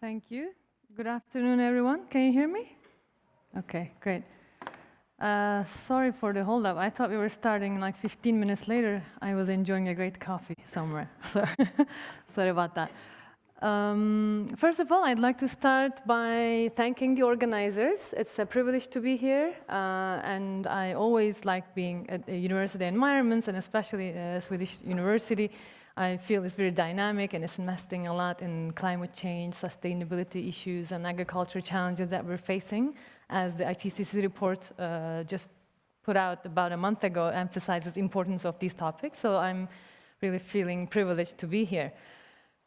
Thank you. Good afternoon, everyone. Can you hear me? Okay, great. Uh, sorry for the holdup. I thought we were starting like 15 minutes later. I was enjoying a great coffee somewhere. So sorry about that. Um, first of all, I'd like to start by thanking the organizers. It's a privilege to be here, uh, and I always like being at university environments, and especially uh, Swedish University. I feel it's very dynamic and it's investing a lot in climate change, sustainability issues, and agriculture challenges that we're facing, as the IPCC report uh, just put out about a month ago emphasizes importance of these topics. So I'm really feeling privileged to be here.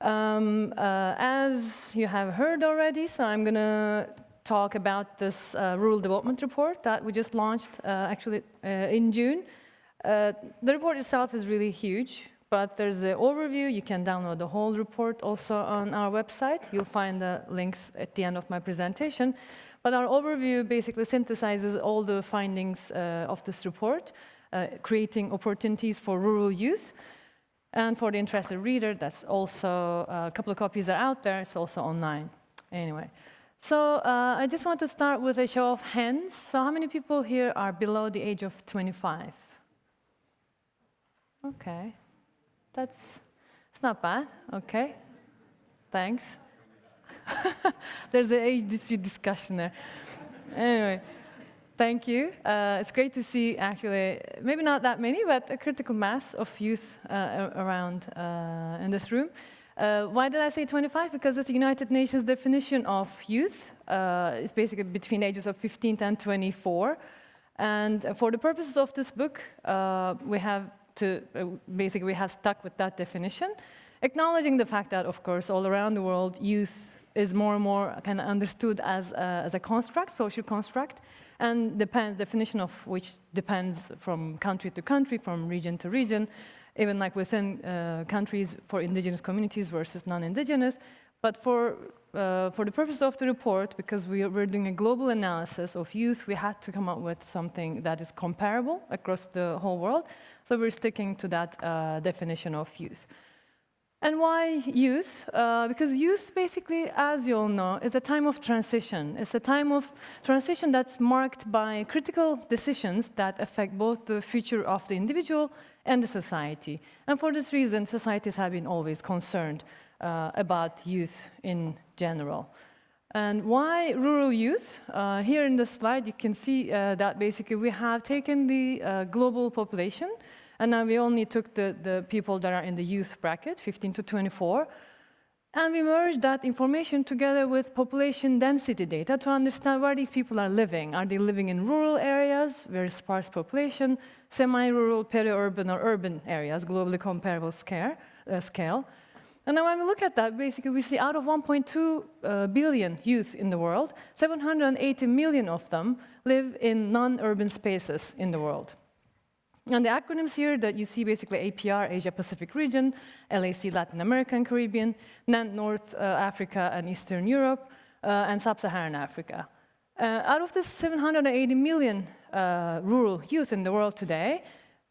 Um, uh, as you have heard already, so I'm going to talk about this uh, rural development report that we just launched uh, actually uh, in June. Uh, the report itself is really huge, but there's an overview. You can download the whole report also on our website. You'll find the links at the end of my presentation. But our overview basically synthesizes all the findings uh, of this report, creating opportunities for rural youth, and for the interested reader, that's also, uh, a couple of copies are out there, it's also online. Anyway, so uh, I just want to start with a show of hands. So how many people here are below the age of 25? Okay, that's, it's not bad, okay, thanks. There's an age dispute discussion there. Anyway. Thank you. Uh, it's great to see actually, maybe not that many, but a critical mass of youth uh, around uh, in this room. Uh, why did I say 25? Because it's the United Nations definition of youth. Uh, it's basically between ages of 15 and 24. And for the purposes of this book, uh, we have to, basically we have stuck with that definition, acknowledging the fact that, of course, all around the world, youth is more and more kind of understood as, as a construct, social construct, and depends, definition of which depends from country to country, from region to region, even like within uh, countries for indigenous communities versus non-indigenous. But for, uh, for the purpose of the report, because we are, we're doing a global analysis of youth, we had to come up with something that is comparable across the whole world. So we're sticking to that uh, definition of youth. And why youth? Uh, because youth, basically, as you all know, is a time of transition. It's a time of transition that's marked by critical decisions that affect both the future of the individual and the society. And for this reason, societies have been always concerned uh, about youth in general. And why rural youth? Uh, here in the slide, you can see uh, that basically we have taken the uh, global population, and now we only took the, the people that are in the youth bracket, 15 to 24, and we merged that information together with population density data to understand where these people are living. Are they living in rural areas, very sparse population, semi-rural, peri-urban, or urban areas, globally comparable scale, uh, scale. And now when we look at that, basically we see out of 1.2 uh, billion youth in the world, 780 million of them live in non-urban spaces in the world. And the acronyms here that you see basically APR, Asia Pacific region, LAC, Latin America and Caribbean, NANT, North uh, Africa and Eastern Europe, uh, and Sub-Saharan Africa. Uh, out of the 780 million uh, rural youth in the world today,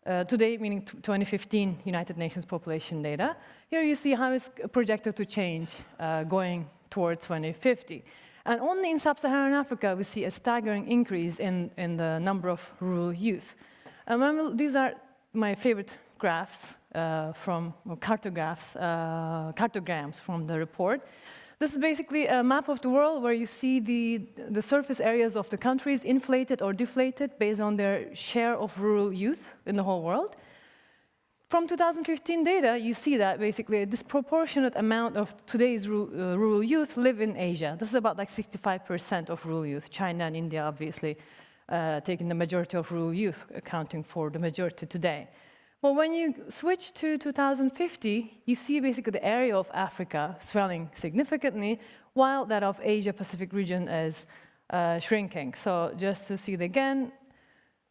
uh, today meaning 2015 United Nations population data, here you see how it's projected to change uh, going towards 2050. And only in Sub-Saharan Africa we see a staggering increase in, in the number of rural youth. Um, these are my favorite graphs uh, from cartographs, uh, cartograms from the report. This is basically a map of the world where you see the, the surface areas of the countries inflated or deflated based on their share of rural youth in the whole world. From 2015 data, you see that basically a disproportionate amount of today's uh, rural youth live in Asia. This is about like 65% of rural youth, China and India obviously uh, taking the majority of rural youth, accounting for the majority today. But when you switch to 2050, you see basically the area of Africa swelling significantly, while that of Asia-Pacific region is uh, shrinking. So just to see it again,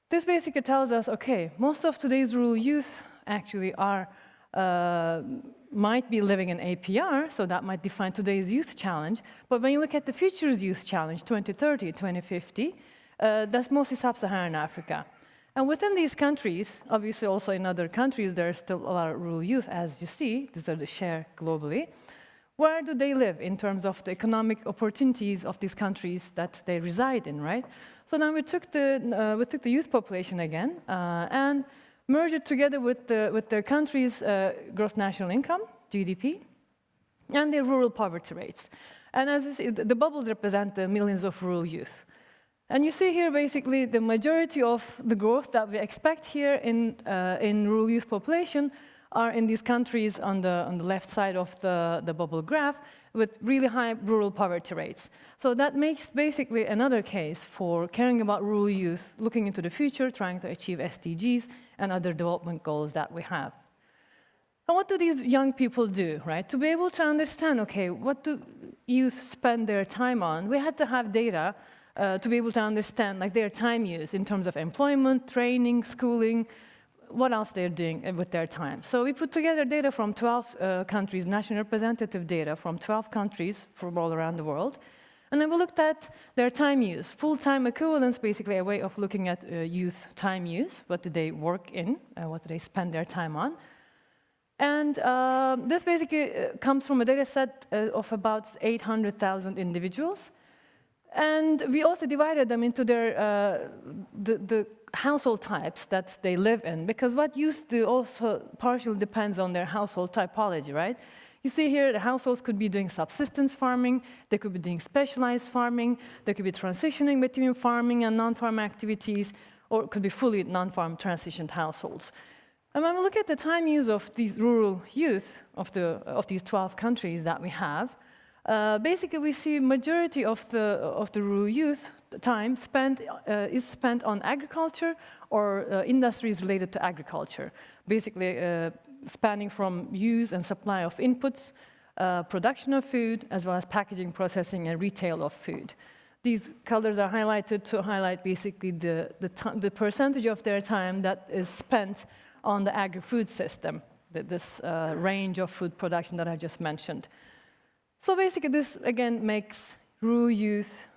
this basically tells us, okay, most of today's rural youth actually are, uh, might be living in APR, so that might define today's youth challenge. But when you look at the future's youth challenge, 2030, 2050, uh, that's mostly sub-Saharan Africa. And within these countries, obviously also in other countries, there are still a lot of rural youth, as you see. These are the share globally. where do they live in terms of the economic opportunities of these countries that they reside in, right? So then we took the, uh, we took the youth population again uh, and merged it together with, the, with their country's uh, gross national income, GDP, and their rural poverty rates. And as you see, the bubbles represent the millions of rural youth. And you see here basically the majority of the growth that we expect here in, uh, in rural youth population are in these countries on the, on the left side of the, the bubble graph with really high rural poverty rates. So that makes basically another case for caring about rural youth, looking into the future, trying to achieve SDGs and other development goals that we have. And what do these young people do, right? To be able to understand, okay, what do youth spend their time on, we had to have data uh, to be able to understand like their time use in terms of employment, training, schooling, what else they're doing uh, with their time. So we put together data from 12 uh, countries, national representative data from 12 countries from all around the world. And then we looked at their time use, full-time equivalence, basically a way of looking at uh, youth time use. What do they work in? Uh, what do they spend their time on? And uh, this basically uh, comes from a data set of about 800,000 individuals. And we also divided them into their, uh, the, the household types that they live in, because what youth do also partially depends on their household typology, right? You see here, the households could be doing subsistence farming, they could be doing specialized farming, they could be transitioning between farming and non-farm activities, or it could be fully non-farm transitioned households. And when we look at the time use of these rural youth of, the, of these 12 countries that we have, uh, basically we see majority of the, of the rural youth time spent, uh, is spent on agriculture or uh, industries related to agriculture. Basically uh, spanning from use and supply of inputs, uh, production of food, as well as packaging, processing, and retail of food. These colors are highlighted to highlight basically the, the, the percentage of their time that is spent on the agri-food system, this range of food production that I just mentioned. So basically this, again, makes rural youth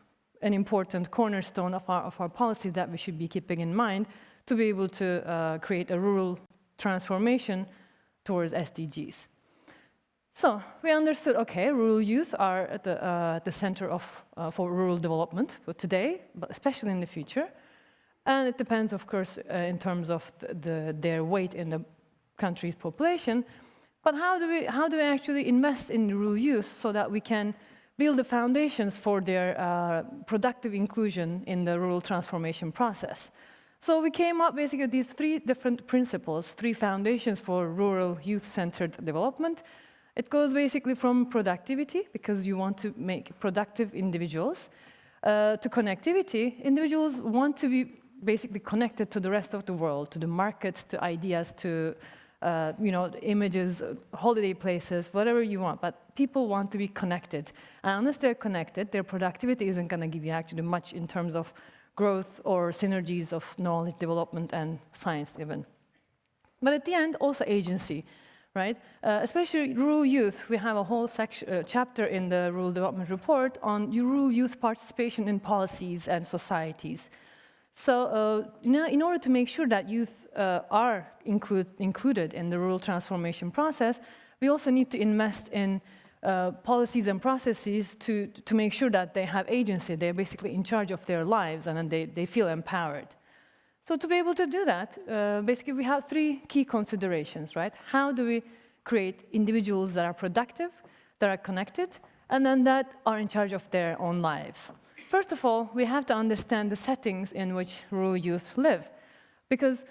an important cornerstone of our, of our policy that we should be keeping in mind to be able to uh, create a rural transformation towards SDGs. So we understood, okay, rural youth are at the, uh, the center of, uh, for rural development for today, but especially in the future. And it depends, of course, uh, in terms of the, the, their weight in the country's population. But how do, we, how do we actually invest in rural youth so that we can build the foundations for their uh, productive inclusion in the rural transformation process? So we came up basically with these three different principles, three foundations for rural youth-centered development. It goes basically from productivity, because you want to make productive individuals, uh, to connectivity. Individuals want to be basically connected to the rest of the world, to the markets, to ideas, to uh, you know, images, holiday places, whatever you want, but people want to be connected. And unless they're connected, their productivity isn't going to give you actually much in terms of growth or synergies of knowledge development and science even. But at the end, also agency, right? Uh, especially rural youth. We have a whole section, uh, chapter in the Rural Development Report on rural youth participation in policies and societies. So uh, know, in order to make sure that youth uh, are include, included in the rural transformation process, we also need to invest in uh, policies and processes to, to make sure that they have agency. They're basically in charge of their lives and they, they feel empowered. So to be able to do that, uh, basically we have three key considerations, right? How do we create individuals that are productive, that are connected, and then that are in charge of their own lives? First of all, we have to understand the settings in which rural youth live. Because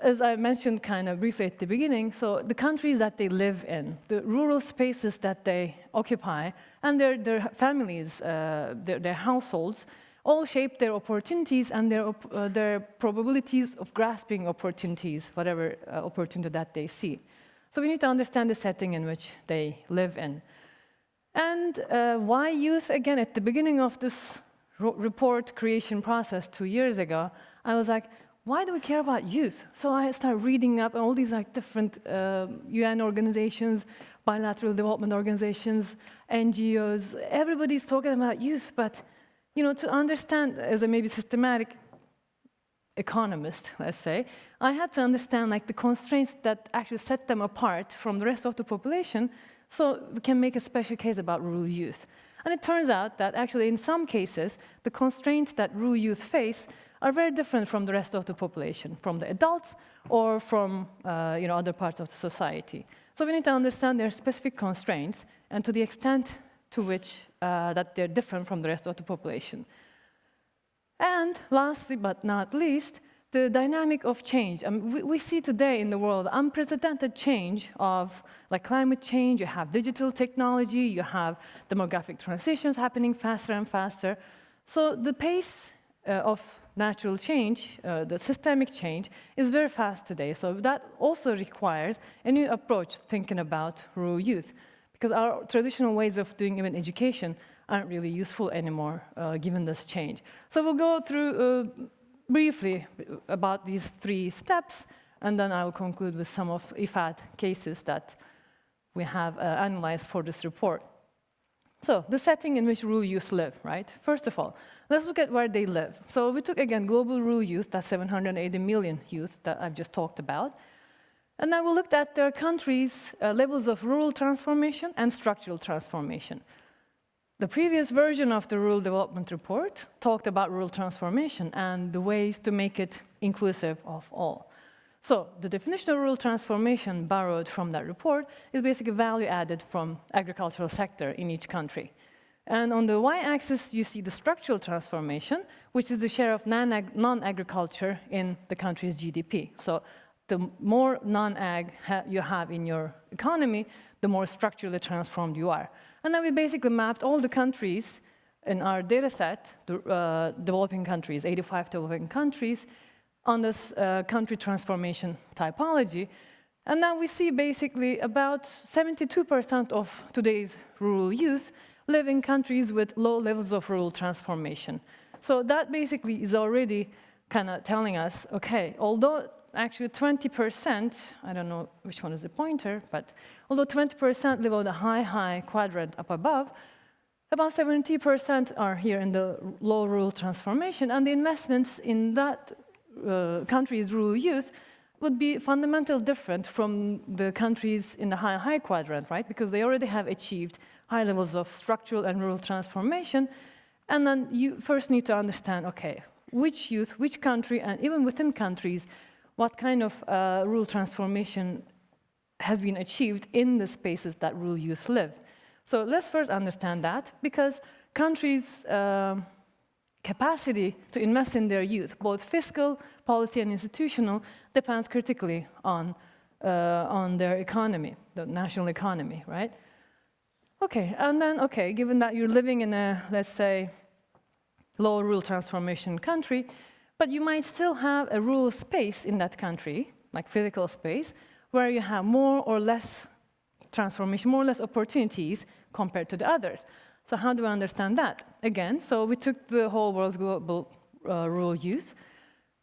as I mentioned kind of briefly at the beginning, so the countries that they live in, the rural spaces that they occupy, and their, their families, uh, their, their, households, all shape their opportunities and their, uh, their probabilities of grasping opportunities, whatever uh, opportunity that they see. So we need to understand the setting in which they live in. And uh, why youth? Again, at the beginning of this report creation process two years ago, I was like, why do we care about youth? So I started reading up all these like different uh, UN organizations, bilateral development organizations, NGOs, everybody's talking about youth, but you know, to understand as a maybe systematic economist, let's say, I had to understand like the constraints that actually set them apart from the rest of the population So we can make a special case about rural youth. And it turns out that actually in some cases, the constraints that rural youth face are very different from the rest of the population, from the adults or from uh, you know, other parts of the society. So we need to understand their specific constraints and to the extent to which uh, that they're different from the rest of the population. And lastly but not least, the dynamic of change. Mean, we, we, see today in the world unprecedented change of like climate change, you have digital technology, you have demographic transitions happening faster and faster. So the pace uh, of natural change, uh, the systemic change, is very fast today. So that also requires a new approach thinking about rural youth, because our traditional ways of doing even education aren't really useful anymore, uh, given this change. So we'll go through uh, briefly about these three steps, and then I will conclude with some of IFAD cases that we have uh, analyzed for this report. So the setting in which rural youth live, right? First of all, let's look at where they live. So we took, again, global rural youth, that's 780 million youth that I've just talked about. And then we looked at their countries' uh, levels of rural transformation and structural transformation. The previous version of the Rural Development Report talked about rural transformation and the ways to make it inclusive of all. So the definition of rural transformation borrowed from that report is basically value added from agricultural sector in each country. And on the y-axis, you see the structural transformation, which is the share of non-agriculture in the country's GDP. So the more non-ag you have in your economy, the more structurally transformed you are. And then we basically mapped all the countries in our data set, the uh, developing countries, 85 developing countries, on this uh, country transformation typology. And now we see basically about 72% of today's rural youth live in countries with low levels of rural transformation. So that basically is already kind of telling us, okay, although actually 20%, I don't know which one is the pointer, but although 20% live on the high, high quadrant up above, about 70% are here in the low rural transformation, and the investments in that uh, country's rural youth would be fundamentally different from the countries in the high, high quadrant, right? Because they already have achieved high levels of structural and rural transformation, and then you first need to understand, okay, which youth, which country, and even within countries, what kind of uh, rural transformation has been achieved in the spaces that rural youth live. So let's first understand that, because countries' uh, capacity to invest in their youth, both fiscal, policy, and institutional, depends critically on, uh, on their economy, the national economy, right? Okay, and then, okay, given that you're living in a, let's say, low rural transformation country, but you might still have a rural space in that country, like physical space, where you have more or less transformation, more or less opportunities compared to the others. So how do we understand that? Again, so we took the whole world global uh, rural youth,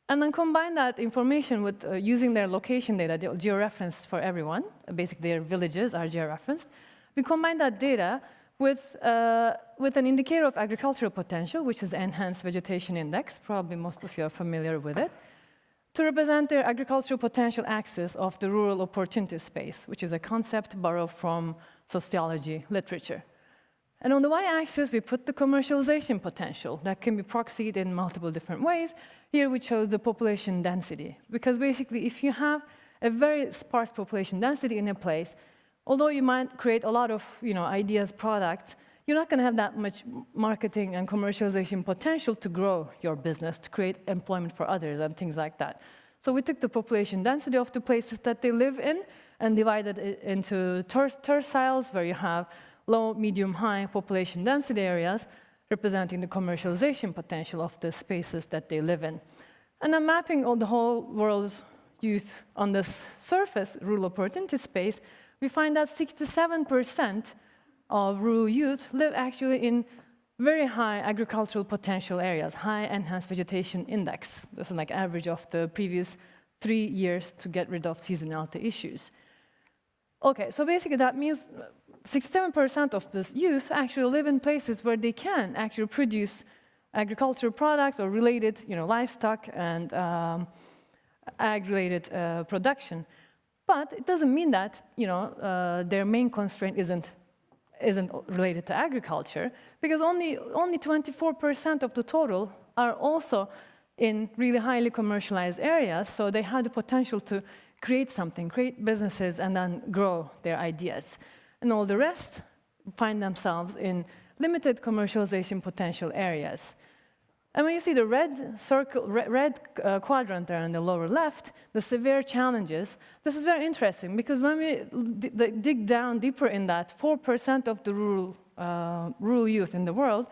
and then combine that information with uh, using their location data, georeferenced for everyone, basically their villages are georeferenced. We combine that data with, uh, with an indicator of agricultural potential, which is the Enhanced Vegetation Index, probably most of you are familiar with it, to represent their agricultural potential axis of the rural opportunity space, which is a concept borrowed from sociology literature. And on the y-axis, we put the commercialization potential that can be proxied in multiple different ways. Here we chose the population density, because basically if you have a very sparse population density in a place, although you might create a lot of you know, ideas, products, you're not going to have that much marketing and commercialization potential to grow your business, to create employment for others and things like that. So we took the population density of the places that they live in and divided it into ter terciles, where you have low, medium, high population density areas, representing the commercialization potential of the spaces that they live in. And then mapping all the whole world's youth on this surface, rural opportunity space, we find that 67% of rural youth live actually in very high agricultural potential areas, high enhanced vegetation index. This is like average of the previous three years to get rid of seasonality issues. Okay, so basically that means 67% of this youth actually live in places where they can actually produce agricultural products or related, you know, livestock and um, ag-related uh, production. But it doesn't mean that you know, uh, their main constraint isn't, isn't related to agriculture, because only 24% only 24% of the total are also in really highly commercialized areas, so they have the potential to create something, create businesses, and then grow their ideas. And all the rest find themselves in limited commercialization potential areas. And when you see the red circle, red, uh, quadrant there in the lower left, the severe challenges, this is very interesting because when we dig down deeper in that, 4% of the rural, uh, rural youth in the world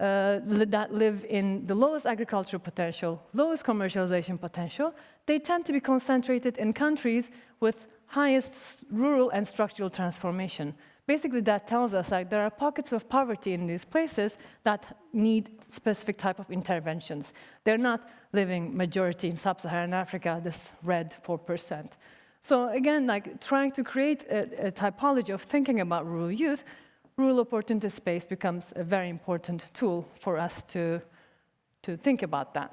uh, that live in the lowest agricultural potential, lowest commercialization potential, they tend to be concentrated in countries with highest rural and structural transformation. Basically, that tells us that there are pockets of poverty in these places that need specific type of interventions. They're not living majority in sub-Saharan Africa, this red 4%. So again, like trying to create a, a typology of thinking about rural youth, rural opportunity space becomes a very important tool for us to, to think about that.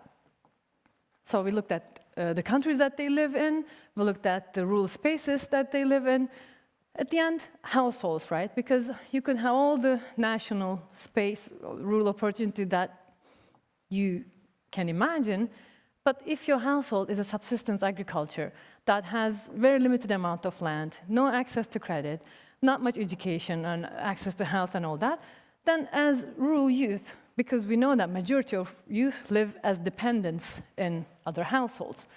So we looked at uh, the countries that they live in, we looked at the rural spaces that they live in, at the end, households, right? Because you could have all the national space, rural opportunity that you can imagine, but if your household is a subsistence agriculture that has very limited amount of land, no access to credit, not much education and access to health and all that, then as rural youth, because we know that majority of youth live as dependents in other households.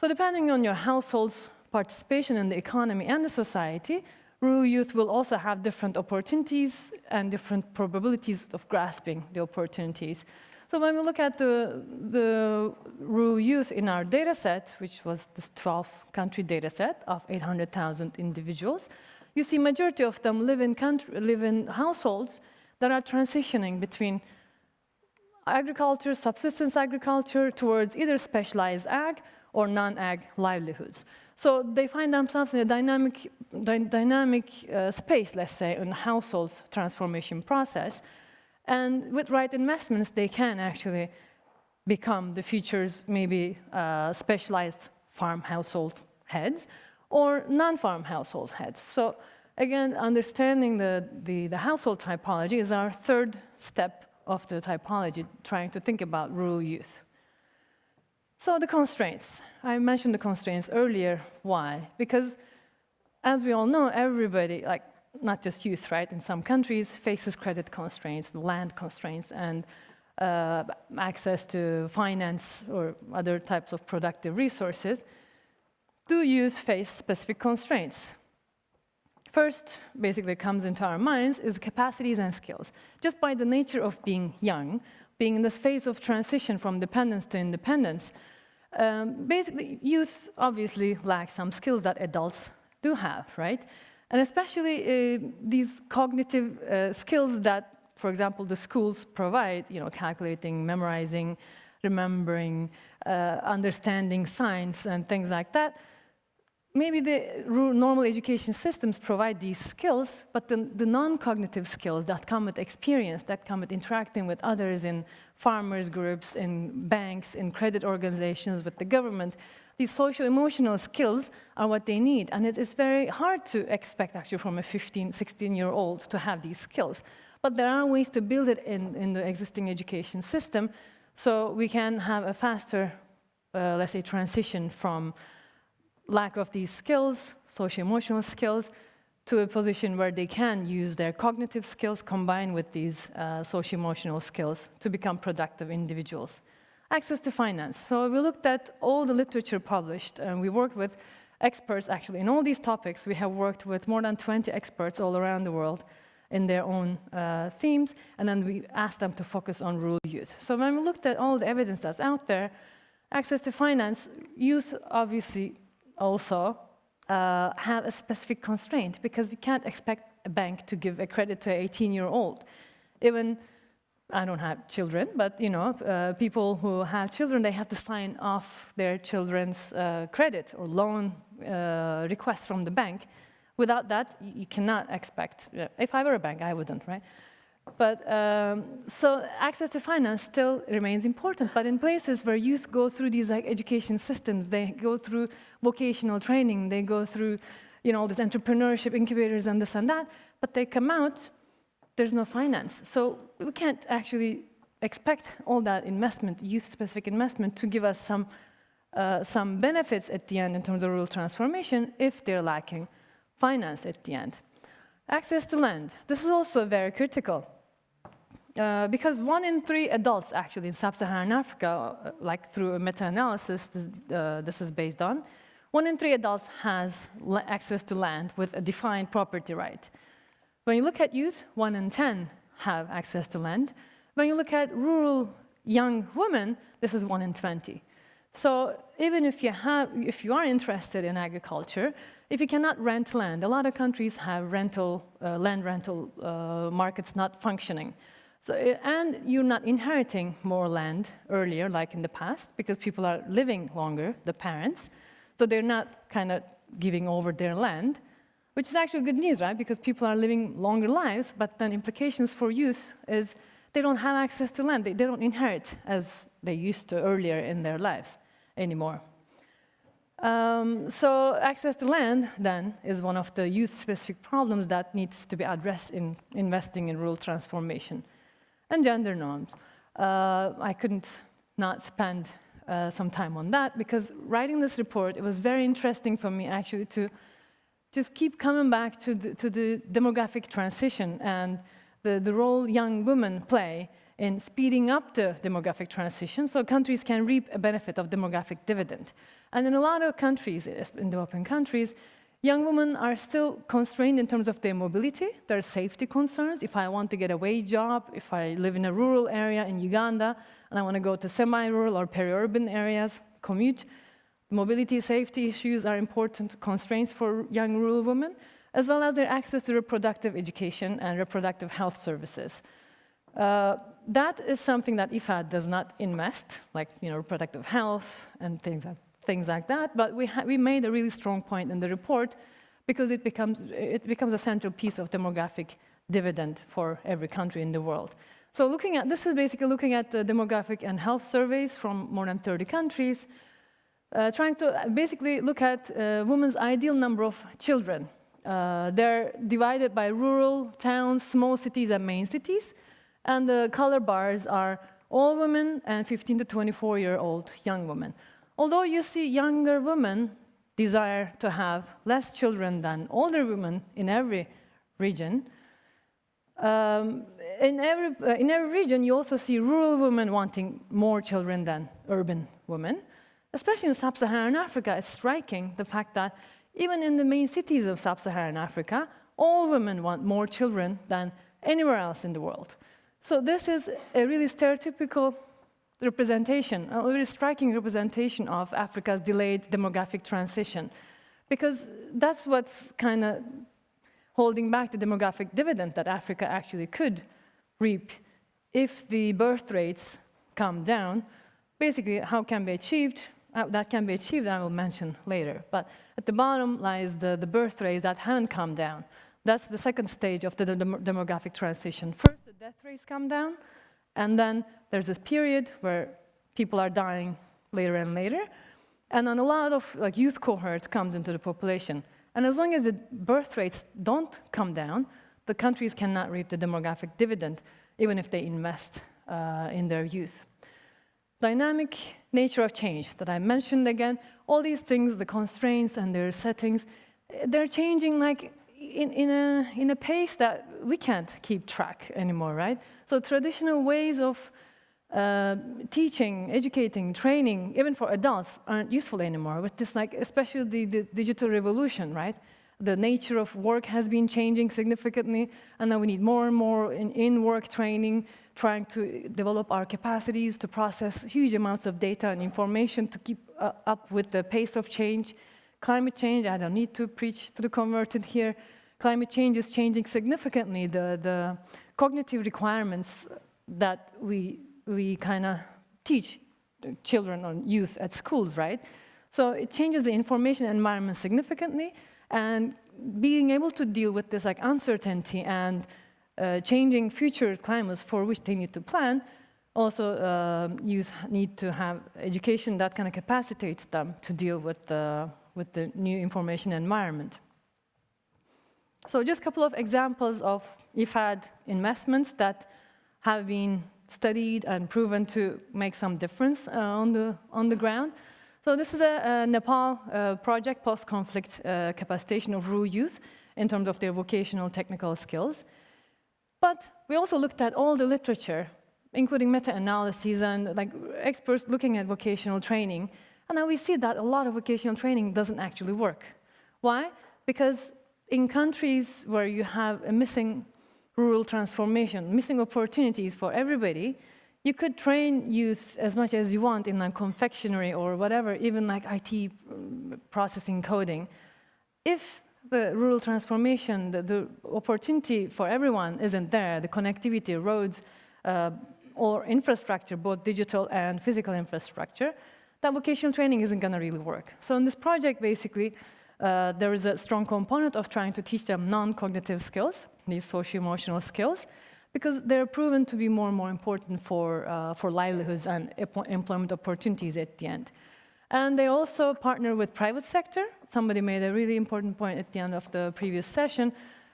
So depending on your household's participation in the economy and the society, rural youth will also have different opportunities and different probabilities of grasping the opportunities. So when we look at the, the rural youth in our data set, which was this 12-country data set of 800,000 individuals, you see majority of them live in, country, live in households that are transitioning between agriculture, subsistence agriculture, towards either specialized ag or non-ag livelihoods. So they find themselves in a dynamic, dy dynamic uh, space, let's say, in households transformation process. And with right investments, they can actually become the future's maybe uh, specialized farm household heads or non-farm household heads. So again, understanding the, the, the household typology is our third step of the typology, trying to think about rural youth. So the constraints. I mentioned the constraints earlier. Why? Because as we all know, everybody, like not just youth, right, in some countries faces credit constraints, land constraints, and uh, access to finance or other types of productive resources. Do youth face specific constraints? First, basically comes into our minds is capacities and skills. Just by the nature of being young, being in this phase of transition from dependence to independence, um, basically, youth obviously lack some skills that adults do have, right? And especially uh, these cognitive uh, skills that, for example, the schools provide, you know, calculating, memorizing, remembering, uh, understanding science and things like that, maybe the normal education systems provide these skills, but the, the non-cognitive skills that come with experience, that come with interacting with others in farmers groups, in banks, in credit organizations, with the government, these social emotional skills are what they need. And it is very hard to expect actually from a 15, 16 year old to have these skills. But there are ways to build it in, in the existing education system so we can have a faster, uh, let's say, transition from lack of these skills, social emotional skills, to a position where they can use their cognitive skills combined with these uh, social emotional skills to become productive individuals. Access to finance. So we looked at all the literature published and we worked with experts actually in all these topics. We have worked with more than 20 experts all around the world in their own uh, themes and then we asked them to focus on rural youth. So when we looked at all the evidence that's out there, access to finance, youth obviously also uh, have a specific constraint because you can't expect a bank to give a credit to an 18-year-old. Even, I don't have children, but you know, uh, people who have children, they have to sign off their children's uh, credit or loan uh, requests from the bank. Without that, you cannot expect, if I were a bank, I wouldn't, right? But um, so access to finance still remains important, but in places where youth go through these like education systems, they go through vocational training, they go through, you know, this entrepreneurship incubators and this and that, but they come out, there's no finance. So we can't actually expect all that investment, youth-specific investment, to give us some, uh, some benefits at the end in terms of rural transformation if they're lacking finance at the end. Access to land. This is also very critical. Uh, because one in three adults actually in sub-Saharan Africa, uh, like through a meta-analysis this, uh, this, is based on, one in three adults has access to land with a defined property right. When you look at youth, one in 10 have access to land. When you look at rural young women, this is one in 20. So even if you, have, if you are interested in agriculture, if you cannot rent land, a lot of countries have rental, uh, land rental uh, markets not functioning. So, uh, and you're not inheriting more land earlier, like in the past, because people are living longer, the parents. So they're not kind of giving over their land, which is actually good news, right? Because people are living longer lives, but then implications for youth is they don't have access to land. They, they don't inherit as they used to earlier in their lives anymore. Um, so access to land, then, is one of the youth-specific problems that needs to be addressed in investing in rural transformation and gender norms. Uh, I couldn't not spend uh, some time on that because writing this report, it was very interesting for me actually to just keep coming back to the, to the demographic transition and the, the role young women play in speeding up the demographic transition so countries can reap a benefit of demographic dividend. And in a lot of countries, in developing countries, Young women are still constrained in terms of their mobility. There are safety concerns. If I want to get a wage job, if I live in a rural area in Uganda, and I want to go to semi-rural or peri-urban areas, commute, mobility safety issues are important constraints for young rural women, as well as their access to reproductive education and reproductive health services. Uh, that is something that IFAD does not invest, like you know, reproductive health and things like things like that, but we, we made a really strong point in the report because it becomes, it becomes a central piece of demographic dividend for every country in the world. So looking at, this is basically looking at the demographic and health surveys from more than 30 countries, uh, trying to basically look at uh, women's ideal number of children. Uh, they're divided by rural, towns, small cities, and main cities. And the color bars are all women and 15 to 24 year old young women. Although you see younger women desire to have less children than older women in every region, um, in, every, uh, in every region you also see rural women wanting more children than urban women. Especially in sub-Saharan Africa, it's striking the fact that even in the main cities of sub-Saharan Africa, all women want more children than anywhere else in the world. So this is a really stereotypical representation, a very striking representation of Africa's delayed demographic transition. Because that's what's kind of holding back the demographic dividend that Africa actually could reap if the birth rates come down. Basically, how can be achieved? Uh, that can be achieved, I will mention later. But at the bottom lies the, the birth rates that haven't come down. That's the second stage of the demographic transition. First, the death rates come down, and then there's this period where people are dying later and later, and then a lot of like youth cohort comes into the population. And as long as the birth rates don't come down, the countries cannot reap the demographic dividend, even if they invest uh, in their youth. Dynamic nature of change that I mentioned again, all these things, the constraints and their settings, they're changing like in, in, a, in a pace that we can't keep track anymore, right? So traditional ways of uh, teaching, educating, training, even for adults, aren't useful anymore. With this, like, especially the, the digital revolution, right? The nature of work has been changing significantly, and now we need more and more in-work in training, trying to develop our capacities to process huge amounts of data and information to keep uh, up with the pace of change. Climate change, I don't need to preach to the converted here. Climate change is changing significantly the, the cognitive requirements that we, we kind of teach children or youth at schools, right? So it changes the information environment significantly and being able to deal with this like uncertainty and uh, changing future climates for which they need to plan, also uh, youth need to have education that kind of capacitates them to deal with the, with the new information environment. So just a couple of examples of IFAD investments that have been studied and proven to make some difference uh, on, the, on the ground. So this is a, a Nepal uh, project, post-conflict uh, capacitation of rural youth in terms of their vocational technical skills. But we also looked at all the literature, including meta-analyses and like experts looking at vocational training. And now we see that a lot of vocational training doesn't actually work. Why? Because in countries where you have a missing rural transformation, missing opportunities for everybody, you could train youth as much as you want in like confectionery or whatever, even like IT processing coding. If the rural transformation, the, the opportunity for everyone isn't there, the connectivity, roads, uh, or infrastructure, both digital and physical infrastructure, that vocational training isn't gonna really work. So in this project, basically, uh, there is a strong component of trying to teach them non-cognitive skills, these socio-emotional skills, because they're proven to be more and more important for, uh, for livelihoods and employment opportunities at the end. And they also partner with private sector. Somebody made a really important point at the end of the previous session.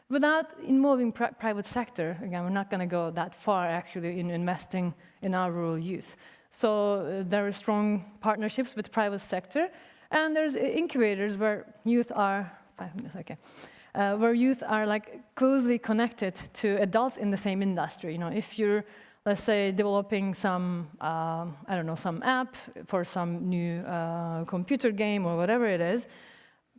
Without involving pri private sector, again, we're not going to go that far actually in investing in our rural youth. So uh, there are strong partnerships with private sector. And there's incubators where youth are, five minutes, okay uh, where youth are like closely connected to adults in the same industry. You know, if you're, let's say, developing some, uh, I don't know, some app for some new uh, computer game or whatever it is,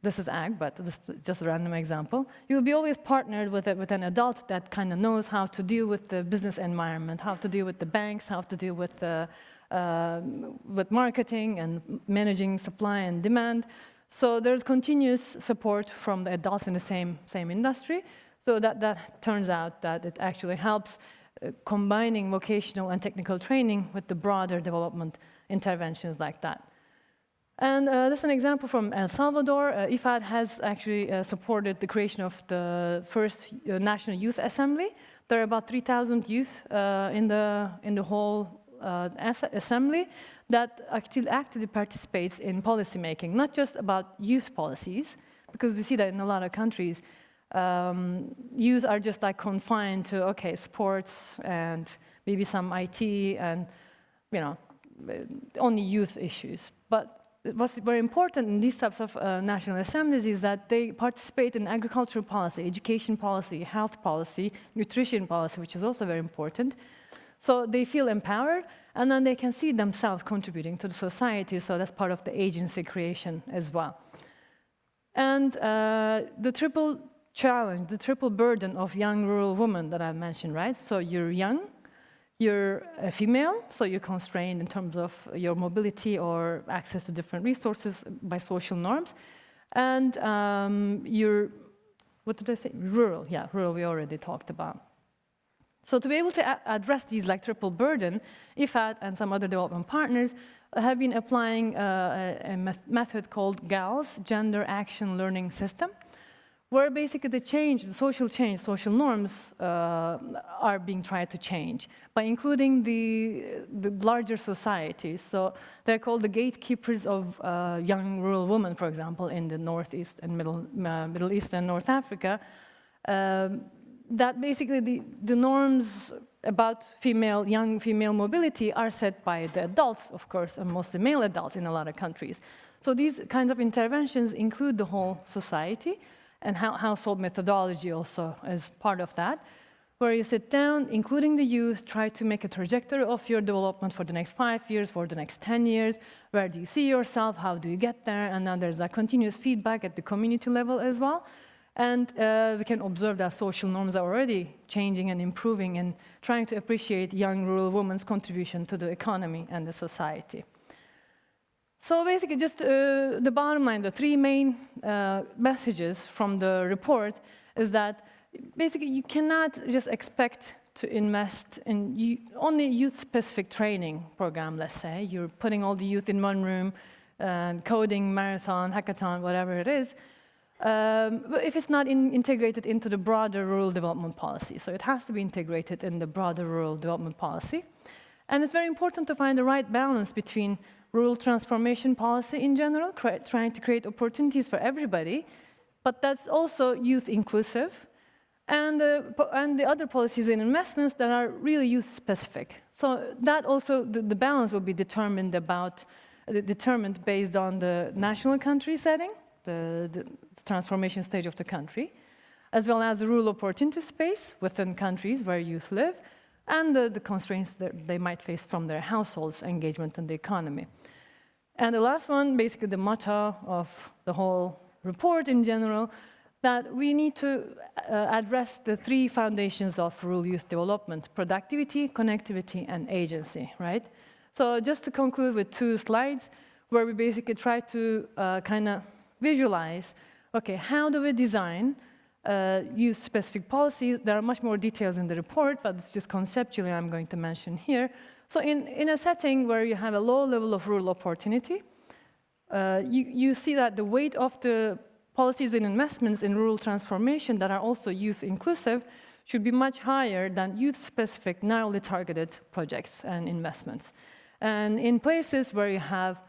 this is ag, but this is just a random example. You'll be always partnered with, it, with an adult that kind of knows how to deal with the business environment, how to deal with the banks, how to deal with, the, uh, with marketing and managing supply and demand. So there's continuous support from the adults in the same, same industry. So that, that turns out that it actually helps uh, combining vocational and technical training with the broader development interventions like that. And uh, this is an example from El Salvador. Uh, IFAD has actually uh, supported the creation of the first uh, National Youth Assembly. There are about 3,000 youth uh, in, the, in the whole assembly that actually actively participates in policymaking, not just about youth policies, because we see that in a lot of countries, um, youth are just like confined to, okay, sports and maybe some IT and, you know, only youth issues. But what's very important in these types of uh, national assemblies is that they participate in agricultural policy, education policy, health policy, nutrition policy, which is also very important. So they feel empowered, and then they can see themselves contributing to the society, so that's part of the agency creation as well. And uh, the triple challenge, the triple burden of young rural women that I mentioned, right? So you're young, you're a female, so you're constrained in terms of your mobility or access to different resources by social norms, and um, you're, what did I say? Rural, yeah, rural we already talked about. So to be able to address these like triple burden, IFAD and some other development partners have been applying uh, a, a method called GALS, Gender Action Learning System, where basically the change, the social change, social norms uh, are being tried to change by including the, the larger societies. So they're called the gatekeepers of uh, young rural women, for example, in the Northeast and Middle, uh, Middle East and North Africa. Um, that basically the, the norms about female, young female mobility are set by the adults, of course, and mostly male adults in a lot of countries. So these kinds of interventions include the whole society and household methodology also as part of that, where you sit down, including the youth, try to make a trajectory of your development for the next five years, for the next 10 years, where do you see yourself, how do you get there, and then there's a continuous feedback at the community level as well. And uh, we can observe that social norms are already changing and improving and trying to appreciate young rural women's contribution to the economy and the society. So basically just uh, the bottom line, the three main uh, messages from the report is that basically you cannot just expect to invest in only youth-specific training program, let's say. You're putting all the youth in one room, uh, coding, marathon, hackathon, whatever it is, um, but if it's not in- integrated into the broader rural development policy. So it has to be integrated in the broader rural development policy. And it's very important to find the right balance between rural transformation policy in general, trying to create opportunities for everybody, but that's also youth inclusive, and, uh, and the other policies and investments that are really youth specific. So that also, the, the balance will be determined about, uh, determined based on the national country setting, the, the transformation stage of the country, as well as the rural opportunity space within countries where youth live, and the, the constraints that they might face from their households' engagement in the economy. And the last one, basically the motto of the whole report in general, that we need to uh, address the three foundations of rural youth development, productivity, connectivity, and agency, right? So just to conclude with two slides, where we basically try to uh, kind of visualize, okay, how do we design uh, youth-specific policies? There are much more details in the report, but it's just conceptually I'm going to mention here. So in, in a setting where you have a low level of rural opportunity, uh, you, you see that the weight of the policies and investments in rural transformation that are also youth inclusive should be much higher than youth-specific, narrowly targeted projects and investments. And in places where you have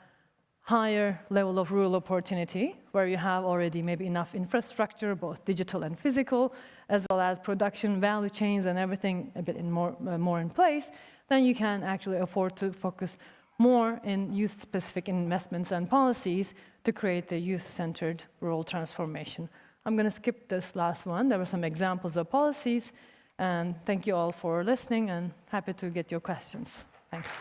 higher level of rural opportunity, where you have already maybe enough infrastructure, both digital and physical, as well as production value chains and everything a bit in more, uh, more in place, then you can actually afford to focus more in youth-specific investments and policies to create the youth-centered rural transformation. I'm going to skip this last one. There were some examples of policies, and thank you all for listening, and happy to get your questions. Thanks.